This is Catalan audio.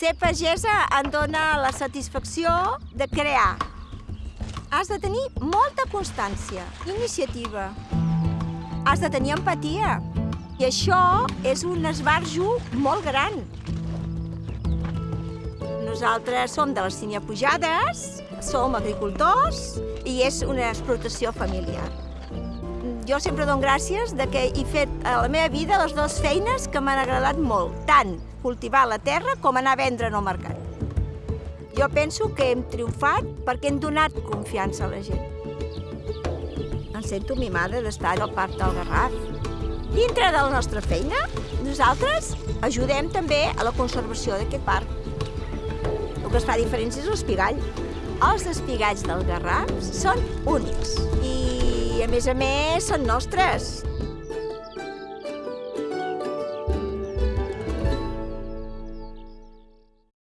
Ser pagesa em dona la satisfacció de crear. Has de tenir molta constància, iniciativa. Has de tenir empatia. I això és un esbarjo molt gran. Nosaltres som de les Sínia Pujades, som agricultors i és una explotació familiar. Jo sempre dono gràcies de que he fet a la meva vida les dues feines que m'han agradat molt, tant cultivar la terra com anar a vendre en el mercat. Jo penso que hem triomfat perquè hem donat confiança a la gent. Em sento mimada d'estar al Parc del Garraf. Dintre de la nostra feina, nosaltres ajudem també a la conservació d'aquest parc. El que es fa diferència és l'espigall. Els espigalls del Garraf són únics i, a més a més, són nostres.